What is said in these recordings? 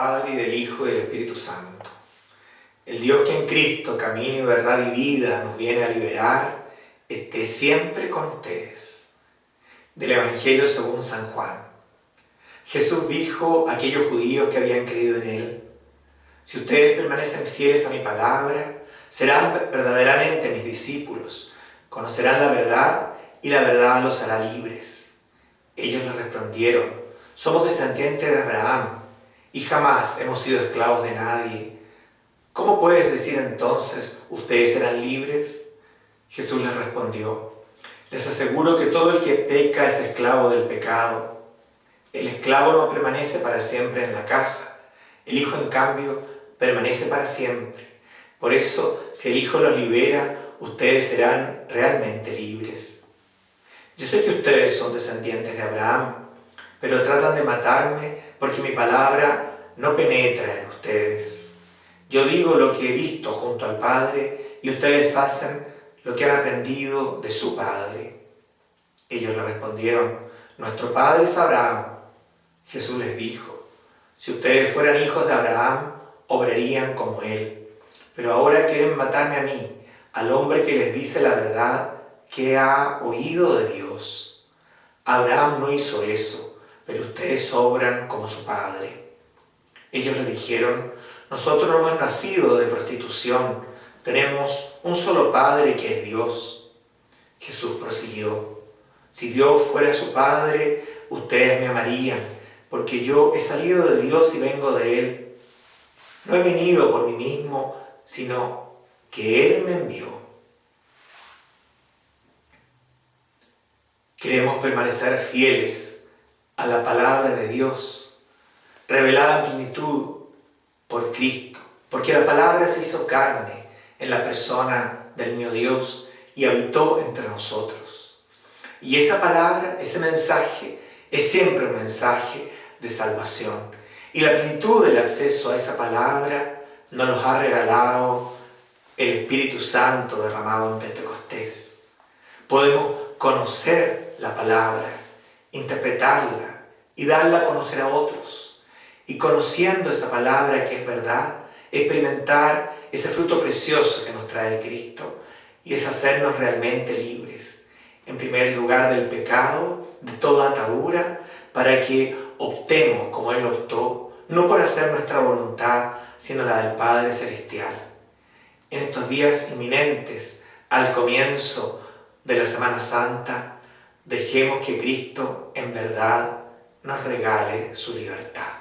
Padre, y del Hijo, y del Espíritu Santo. El Dios que en Cristo, camino y verdad y vida, nos viene a liberar, esté siempre con ustedes. Del Evangelio según San Juan. Jesús dijo a aquellos judíos que habían creído en Él, si ustedes permanecen fieles a mi palabra, serán verdaderamente mis discípulos, conocerán la verdad y la verdad los hará libres. Ellos le respondieron, somos descendientes de Abraham y jamás hemos sido esclavos de nadie. ¿Cómo puedes decir entonces, ustedes serán libres? Jesús les respondió, les aseguro que todo el que peca es esclavo del pecado. El esclavo no permanece para siempre en la casa, el Hijo en cambio permanece para siempre. Por eso, si el Hijo los libera, ustedes serán realmente libres. Yo sé que ustedes son descendientes de Abraham, pero tratan de matarme porque mi palabra no penetra en ustedes. Yo digo lo que he visto junto al Padre y ustedes hacen lo que han aprendido de su Padre. Ellos le respondieron, nuestro Padre es Abraham. Jesús les dijo, si ustedes fueran hijos de Abraham, obrarían como él. Pero ahora quieren matarme a mí, al hombre que les dice la verdad que ha oído de Dios. Abraham no hizo eso, pero ustedes obran como su padre. Ellos le dijeron, nosotros no hemos nacido de prostitución, tenemos un solo Padre que es Dios. Jesús prosiguió, si Dios fuera su Padre, ustedes me amarían, porque yo he salido de Dios y vengo de Él. No he venido por mí mismo, sino que Él me envió. Queremos permanecer fieles a la palabra de Dios, revelada en plenitud por Cristo, porque la palabra se hizo carne en la persona del mío Dios y habitó entre nosotros. Y esa palabra, ese mensaje, es siempre un mensaje de salvación y la plenitud del acceso a esa palabra nos ha regalado el Espíritu Santo derramado en Pentecostés. Podemos conocer la palabra, interpretarla y darla a conocer a otros. Y conociendo esa palabra que es verdad, experimentar ese fruto precioso que nos trae Cristo y es hacernos realmente libres. En primer lugar del pecado, de toda atadura, para que optemos como Él optó, no por hacer nuestra voluntad, sino la del Padre Celestial. En estos días inminentes, al comienzo de la Semana Santa, dejemos que Cristo en verdad nos regale su libertad.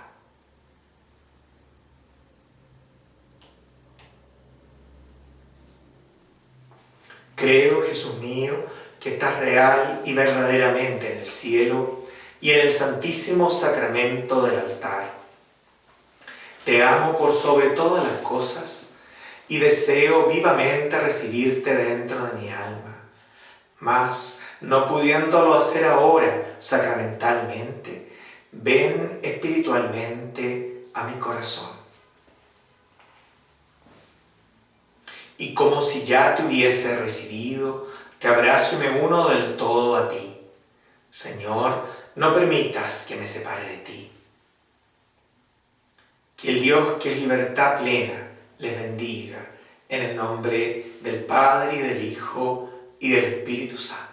Creo, Jesús mío, que estás real y verdaderamente en el cielo y en el santísimo sacramento del altar. Te amo por sobre todas las cosas y deseo vivamente recibirte dentro de mi alma. Mas, no pudiéndolo hacer ahora sacramentalmente, ven espiritualmente a mi corazón. Y como si ya te hubiese recibido, te abrazo y me uno del todo a ti. Señor, no permitas que me separe de ti. Que el Dios que es libertad plena les bendiga en el nombre del Padre y del Hijo y del Espíritu Santo.